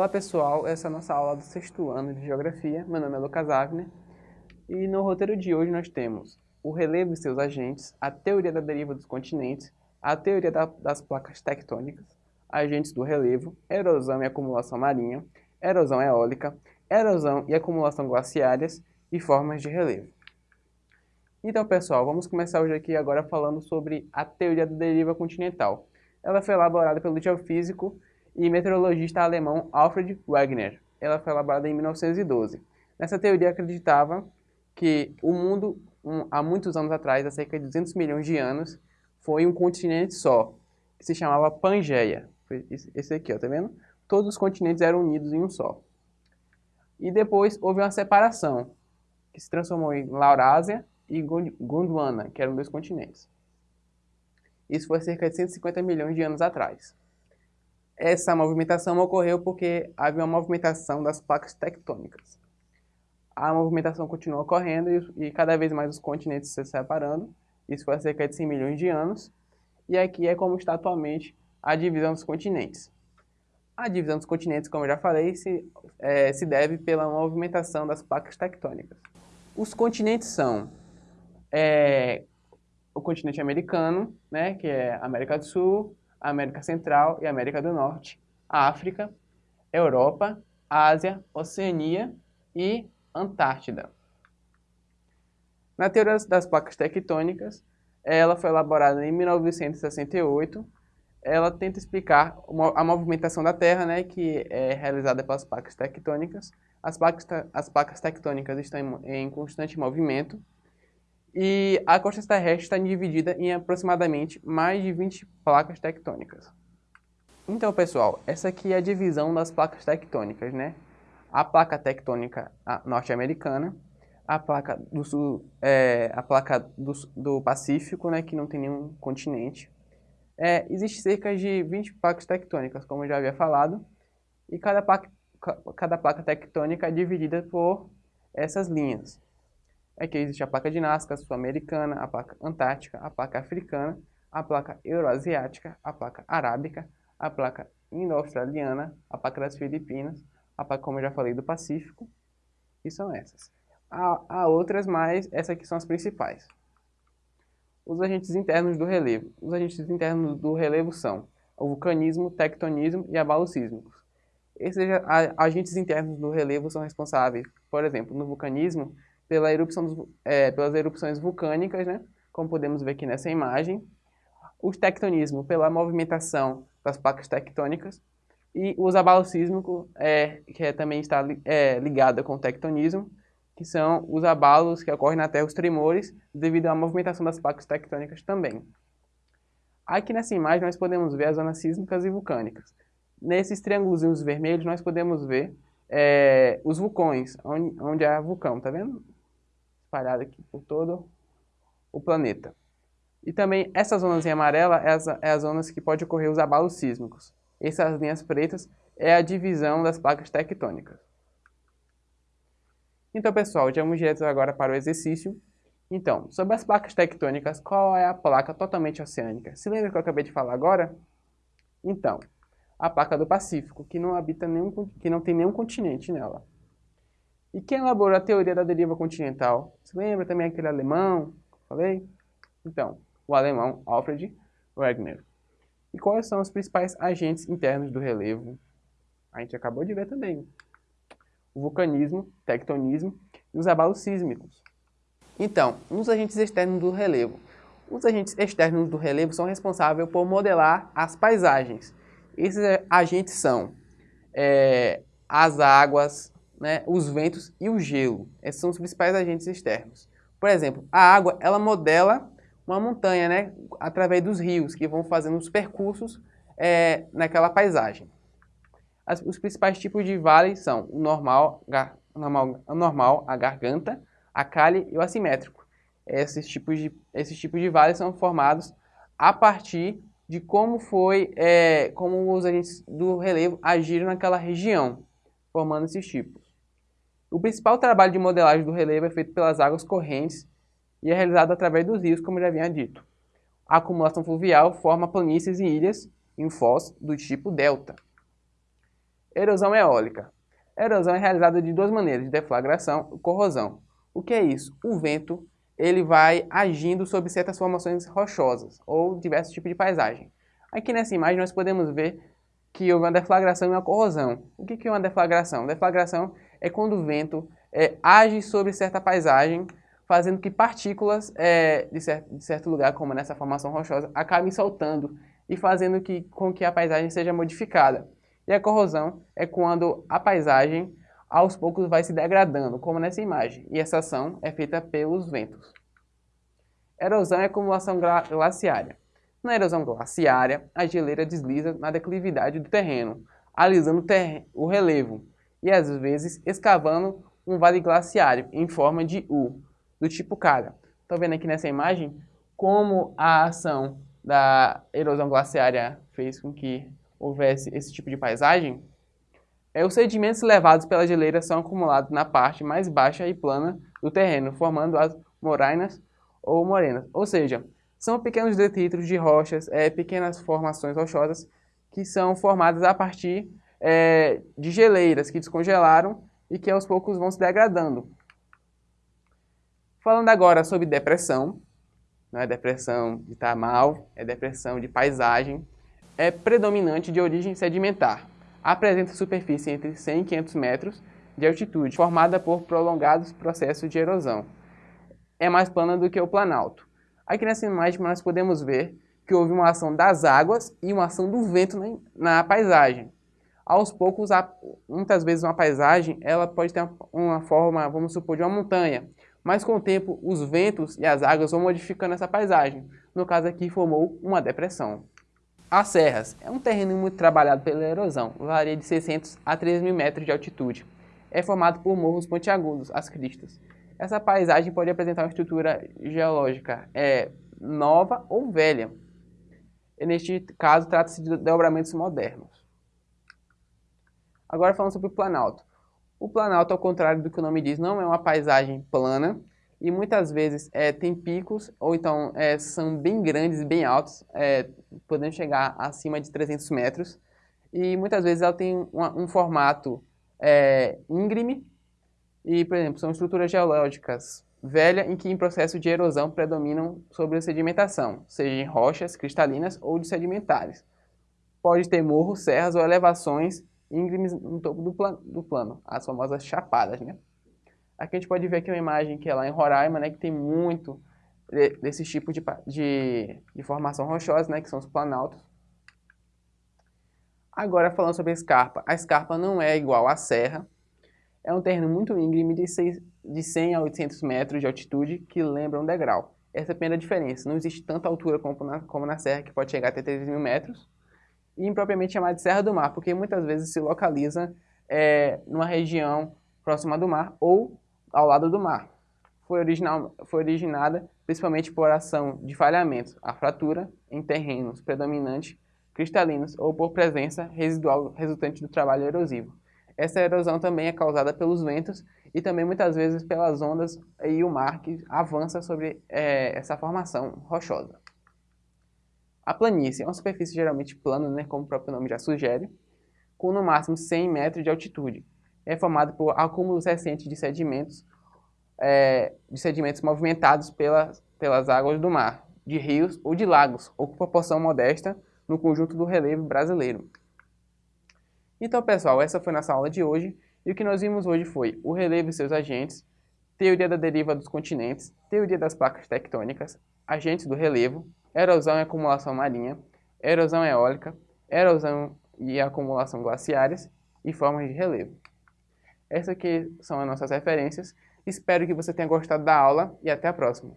Olá pessoal, essa é a nossa aula do sexto ano de Geografia. Meu nome é Lucas Avner e no roteiro de hoje nós temos o relevo e seus agentes, a teoria da deriva dos continentes, a teoria da, das placas tectônicas, agentes do relevo, erosão e acumulação marinha, erosão eólica, erosão e acumulação glaciárias e formas de relevo. Então pessoal, vamos começar hoje aqui agora falando sobre a teoria da deriva continental. Ela foi elaborada pelo geofísico e meteorologista alemão Alfred Wegener. Ela foi elaborada em 1912. Nessa teoria acreditava que o mundo, um, há muitos anos atrás, há cerca de 200 milhões de anos, foi um continente só, que se chamava Pangeia. Esse aqui, ó, tá vendo? Todos os continentes eram unidos em um só. E depois houve uma separação, que se transformou em Laurásia e Gondwana, que eram dois continentes. Isso foi cerca de 150 milhões de anos atrás. Essa movimentação ocorreu porque havia uma movimentação das placas tectônicas. A movimentação continua ocorrendo e, e cada vez mais os continentes se separando. Isso foi há cerca de 100 milhões de anos. E aqui é como está atualmente a divisão dos continentes. A divisão dos continentes, como eu já falei, se, é, se deve pela movimentação das placas tectônicas. Os continentes são é, o continente americano, né, que é América do Sul, América Central e América do Norte, África, Europa, Ásia, Oceania e Antártida. Na teoria das placas tectônicas, ela foi elaborada em 1968. Ela tenta explicar a movimentação da Terra, né, que é realizada pelas placas tectônicas. As placas, as placas tectônicas estão em, em constante movimento e a costa terrestre está dividida em aproximadamente mais de 20 placas tectônicas. Então, pessoal, essa aqui é a divisão das placas tectônicas, né? A placa tectônica norte-americana, a placa do sul, é, a placa do, do, Pacífico, né, que não tem nenhum continente. É, existe cerca de 20 placas tectônicas, como eu já havia falado, e cada placa, cada placa tectônica é dividida por essas linhas. É existe a placa Nazca, a sul-americana, a placa antártica, a placa africana, a placa euroasiática, a placa arábica, a placa indo-australiana, a placa das Filipinas, a placa, como eu já falei, do Pacífico, e são essas. Há, há outras, mas essas aqui são as principais. Os agentes internos do relevo. Os agentes internos do relevo são o vulcanismo, tectonismo e abalos sísmicos. Esses agentes internos do relevo são responsáveis, por exemplo, no vulcanismo, pela erupção dos, é, pelas erupções vulcânicas, né? como podemos ver aqui nessa imagem. O tectonismo pela movimentação das placas tectônicas. E os abalos sísmicos, é, que é, também está é, ligado com o tectonismo, que são os abalos que ocorrem na Terra, os tremores, devido à movimentação das placas tectônicas também. Aqui nessa imagem nós podemos ver as zonas sísmicas e vulcânicas. Nesses triângulos vermelhos nós podemos ver é, os vulcões, onde, onde há vulcão, tá vendo? Espalhada aqui por todo o planeta. E também essa zonas em amarela é as, é as zonas que pode ocorrer os abalos sísmicos. Essas linhas pretas é a divisão das placas tectônicas. Então, pessoal, já vamos direto agora para o exercício. Então, sobre as placas tectônicas, qual é a placa totalmente oceânica? Se lembra que eu acabei de falar agora? Então, a placa do Pacífico, que não habita nenhum, que não tem nenhum continente nela. E quem elaborou a teoria da deriva continental? Você lembra também aquele alemão? Falei? Então, o alemão Alfred Wegener. E quais são os principais agentes internos do relevo? A gente acabou de ver também. O vulcanismo, tectonismo e os abalos sísmicos. Então, os agentes externos do relevo. Os agentes externos do relevo são responsáveis por modelar as paisagens. Esses agentes são é, as águas, né, os ventos e o gelo. Esses são os principais agentes externos. Por exemplo, a água ela modela uma montanha né, através dos rios que vão fazendo os percursos é, naquela paisagem. As, os principais tipos de vales são o normal, gar, normal, normal, a garganta, a calhe e o assimétrico. Esses tipos de, esses tipos de vales são formados a partir de como foi, é, como os agentes do relevo agiram naquela região, formando esses tipos. O principal trabalho de modelagem do relevo é feito pelas águas correntes e é realizado através dos rios, como já havia dito. A acumulação fluvial forma planícies e ilhas em foz do tipo delta. Erosão eólica. A erosão é realizada de duas maneiras, de deflagração e corrosão. O que é isso? O vento ele vai agindo sobre certas formações rochosas ou diversos tipos de paisagem. Aqui nessa imagem nós podemos ver que houve uma deflagração e uma corrosão. O que é uma deflagração? Deflagração é quando o vento é, age sobre certa paisagem, fazendo que partículas é, de, certo, de, certo, lugar, como nessa formação rochosa, acabem soltando e fazendo que, com que a paisagem seja modificada. E a corrosão é quando a paisagem aos poucos vai se degradando, como nessa imagem, e essa ação é feita pelos ventos. Erosão é acumulação glaciária. Na erosão glaciária, a geleira desliza na declividade do terreno, alisando o relevo e às vezes escavando um vale glaciário em forma de U, do tipo cara. Estão vendo aqui nessa imagem como a ação da erosão glaciária fez com que houvesse esse tipo de paisagem? É, os sedimentos levados pela geleira são acumulados na parte mais baixa e plana do terreno, formando as morainas ou morenas. Ou seja, são pequenos detritos de rochas, é, pequenas formações rochosas que são formadas a partir é, de geleiras que descongelaram e que aos poucos vão se degradando. Falando agora sobre depressão, não é depressão de estar mal, é depressão de paisagem, é predominante de origem sedimentar apresenta superfície entre 100 e 500 metros de altitude, formada por prolongados processos de erosão. É mais plana do que o planalto. Aqui nessa imagem nós podemos ver que houve uma ação das águas e uma ação do vento na, na paisagem. Aos poucos, muitas vezes uma paisagem ela pode ter uma forma, vamos supor, de uma montanha, mas com o tempo os ventos e as águas vão modificando essa paisagem. No caso aqui formou uma depressão. As serras é um terreno muito trabalhado pela erosão, varia de 600 a 3 mil metros de altitude. É formado por morros pontiagudos, as cristas. Essa paisagem pode apresentar uma estrutura geológica é, nova ou velha. Neste caso, trata-se de dobramentos modernos. Agora falando sobre o Planalto. O Planalto, ao contrário do que o nome diz, não é uma paisagem plana, e muitas vezes é, tem picos, ou então é, são bem grandes, bem altos, é, podendo chegar acima de 300 metros, e muitas vezes ela tem um formato é, íngreme, e, por exemplo, são estruturas geológicas velhas em que em processo de erosão predominam sobre a sedimentação, seja em rochas cristalinas ou de sedimentares. Pode ter morros, serras ou elevações íngremes no topo do, plan do plano, as famosas chapadas, né? Aqui a gente pode ver aqui uma imagem que é lá em Roraima, né, que tem muito desse tipo de, de, de formação rochosa, né, que são os planaltos. Agora falando sobre a escarpa. A escarpa não é igual à serra. É um terreno muito íngreme de, seis, de 100 a 800 metros de altitude que lembra um degrau. Essa é a primeira diferença. Não existe tanta altura como na, como na serra, que pode chegar até 3 mil metros. Impropriamente chamada de Serra do Mar, porque muitas vezes se localiza é, numa região próxima do mar ou ao lado do mar. Foi, original, foi originada principalmente por ação de falhamentos, a fratura em terrenos predominantes cristalinos ou por presença residual resultante do trabalho erosivo. Essa erosão também é causada pelos ventos e também muitas vezes pelas ondas e o mar que avança sobre é, essa formação rochosa. A planície é uma superfície geralmente plana, né, como o próprio nome já sugere, com no máximo 100 metros de altitude, é formado por acúmulos recentes de sedimentos, é, de sedimentos movimentados pelas, pelas águas do mar, de rios ou de lagos, ou com proporção modesta no conjunto do relevo brasileiro. Então, pessoal, essa foi nossa aula de hoje, e o que nós vimos hoje foi o relevo e seus agentes, teoria da deriva dos continentes, teoria das placas tectônicas, agentes do relevo, erosão e acumulação marinha, erosão eólica, erosão e acumulação glaciares e formas de relevo. Essas aqui são as nossas referências. Espero que você tenha gostado da aula e até a próxima.